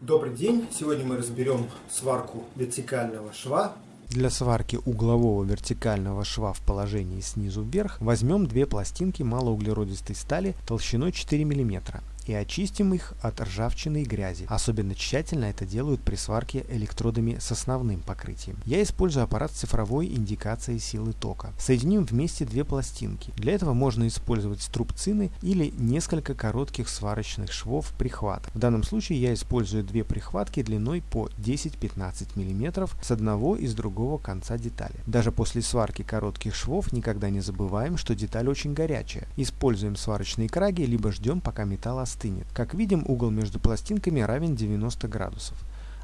Добрый день! Сегодня мы разберем сварку вертикального шва. Для сварки углового вертикального шва в положении снизу вверх возьмем две пластинки малоуглеродистой стали толщиной 4 мм и очистим их от ржавчины и грязи. Особенно тщательно это делают при сварке электродами с основным покрытием. Я использую аппарат цифровой индикации силы тока. Соединим вместе две пластинки. Для этого можно использовать струбцины или несколько коротких сварочных швов прихватов. В данном случае я использую две прихватки длиной по 10-15 мм с одного и с другого конца детали. Даже после сварки коротких швов никогда не забываем, что деталь очень горячая. Используем сварочные краги, либо ждем пока металл остынет остынет. Как видим, угол между пластинками равен 90 градусов.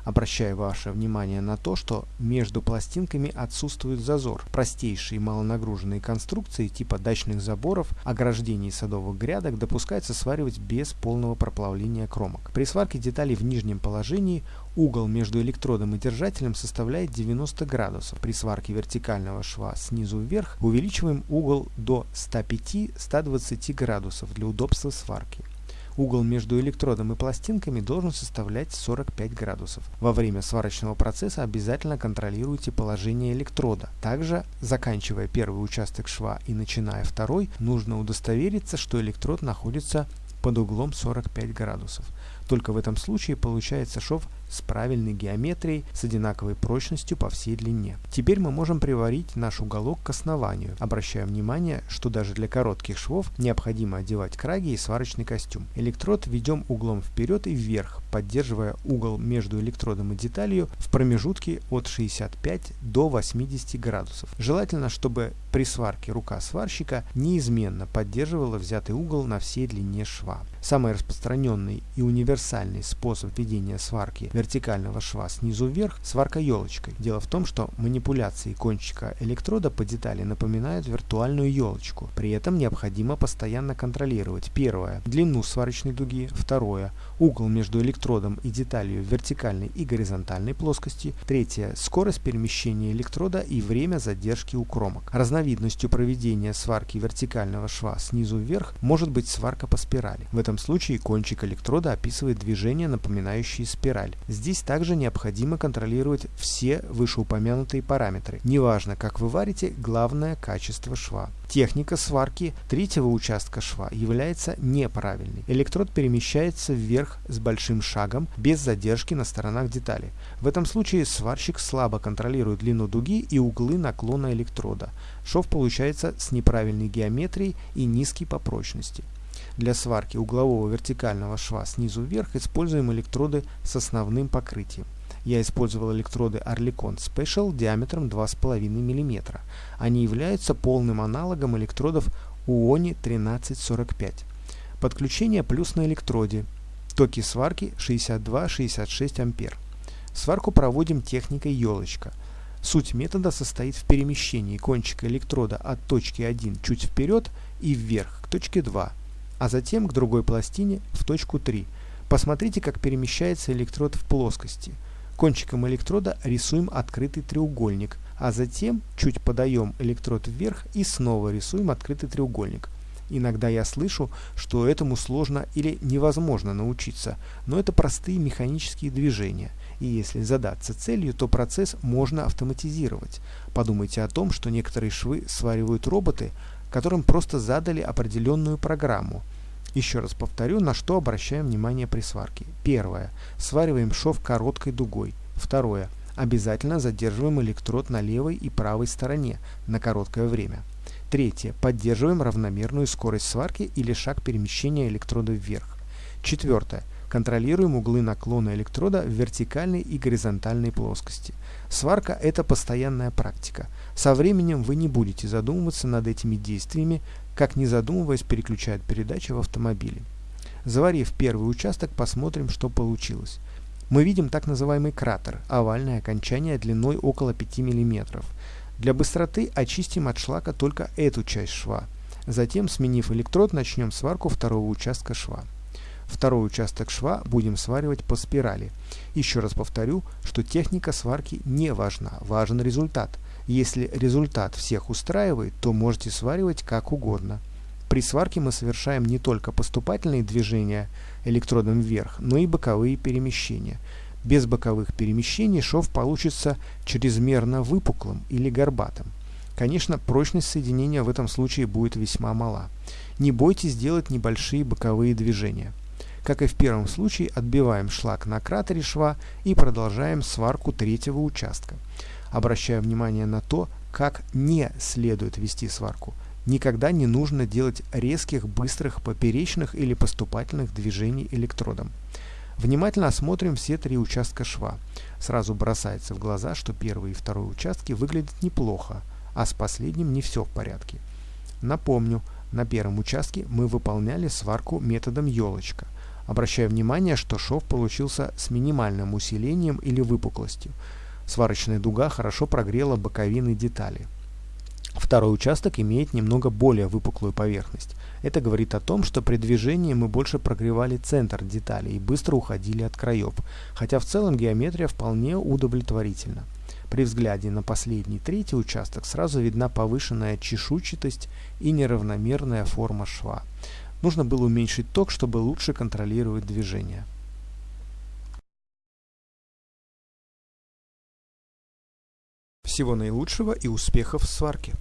Обращаю ваше внимание на то, что между пластинками отсутствует зазор. Простейшие малонагруженные конструкции типа дачных заборов, ограждений садовых грядок допускается сваривать без полного проплавления кромок. При сварке деталей в нижнем положении угол между электродом и держателем составляет 90 градусов. При сварке вертикального шва снизу вверх увеличиваем угол до 105-120 градусов для удобства сварки. Угол между электродом и пластинками должен составлять 45 градусов. Во время сварочного процесса обязательно контролируйте положение электрода. Также, заканчивая первый участок шва и начиная второй, нужно удостовериться, что электрод находится под углом 45 градусов. Только в этом случае получается шов с правильной геометрией, с одинаковой прочностью по всей длине. Теперь мы можем приварить наш уголок к основанию. Обращаем внимание, что даже для коротких швов необходимо одевать краги и сварочный костюм. Электрод ведем углом вперед и вверх, поддерживая угол между электродом и деталью в промежутке от 65 до 80 градусов. Желательно, чтобы при сварке рука сварщика неизменно поддерживала взятый угол на всей длине шва. Самый распространенный и универсальный способ ведения сварки вертикального шва снизу вверх – сварка елочкой. Дело в том, что манипуляции кончика электрода по детали напоминают виртуальную елочку. При этом необходимо постоянно контролировать первое – длину сварочной дуги, второе – угол между электродом и деталью вертикальной и горизонтальной плоскости, третье – скорость перемещения электрода и время задержки у кромок. Разновидностью проведения сварки вертикального шва снизу вверх может быть сварка по спирали. В этом случае кончик электрода описывает движение, напоминающее спираль. Здесь также необходимо контролировать все вышеупомянутые параметры. Неважно, как вы варите, главное качество шва. Техника сварки третьего участка шва является неправильной. Электрод перемещается вверх с большим шагом, без задержки на сторонах детали. В этом случае сварщик слабо контролирует длину дуги и углы наклона электрода. Шов получается с неправильной геометрией и низкий по прочности. Для сварки углового вертикального шва снизу вверх используем электроды с основным покрытием. Я использовал электроды Oerlikon Special диаметром 2,5 мм. Они являются полным аналогом электродов UONI 1345. Подключение плюс на электроде. Токи сварки 62-66 ампер. Сварку проводим техникой елочка. Суть метода состоит в перемещении кончика электрода от точки 1 чуть вперед и вверх к точке 2 а затем к другой пластине в точку 3. Посмотрите, как перемещается электрод в плоскости. Кончиком электрода рисуем открытый треугольник, а затем чуть подаем электрод вверх и снова рисуем открытый треугольник. Иногда я слышу, что этому сложно или невозможно научиться, но это простые механические движения, и если задаться целью, то процесс можно автоматизировать. Подумайте о том, что некоторые швы сваривают роботы, которым просто задали определенную программу. Еще раз повторю, на что обращаем внимание при сварке. Первое. Свариваем шов короткой дугой. Второе. Обязательно задерживаем электрод на левой и правой стороне на короткое время. Третье. Поддерживаем равномерную скорость сварки или шаг перемещения электрода вверх. Четвертое. Контролируем углы наклона электрода в вертикальной и горизонтальной плоскости. Сварка – это постоянная практика. Со временем вы не будете задумываться над этими действиями, как не задумываясь переключают передачи в автомобиле. Заварив первый участок, посмотрим, что получилось. Мы видим так называемый кратер, овальное окончание длиной около 5 мм. Для быстроты очистим от шлака только эту часть шва. Затем, сменив электрод, начнем сварку второго участка шва. Второй участок шва будем сваривать по спирали. Еще раз повторю, что техника сварки не важна, важен результат. Если результат всех устраивает, то можете сваривать как угодно. При сварке мы совершаем не только поступательные движения электродом вверх, но и боковые перемещения. Без боковых перемещений шов получится чрезмерно выпуклым или горбатым. Конечно, прочность соединения в этом случае будет весьма мала. Не бойтесь делать небольшие боковые движения. Как и в первом случае, отбиваем шлак на кратере шва и продолжаем сварку третьего участка. Обращаю внимание на то, как не следует вести сварку. Никогда не нужно делать резких, быстрых, поперечных или поступательных движений электродом. Внимательно осмотрим все три участка шва. Сразу бросается в глаза, что первый и второй участки выглядят неплохо, а с последним не все в порядке. Напомню, на первом участке мы выполняли сварку методом елочка. Обращаю внимание, что шов получился с минимальным усилением или выпуклостью. Сварочная дуга хорошо прогрела боковины детали. Второй участок имеет немного более выпуклую поверхность. Это говорит о том, что при движении мы больше прогревали центр детали и быстро уходили от краев, хотя в целом геометрия вполне удовлетворительна. При взгляде на последний третий участок сразу видна повышенная чешуйчатость и неравномерная форма шва. Нужно было уменьшить ток, чтобы лучше контролировать движение. Всего наилучшего и успехов в сварке!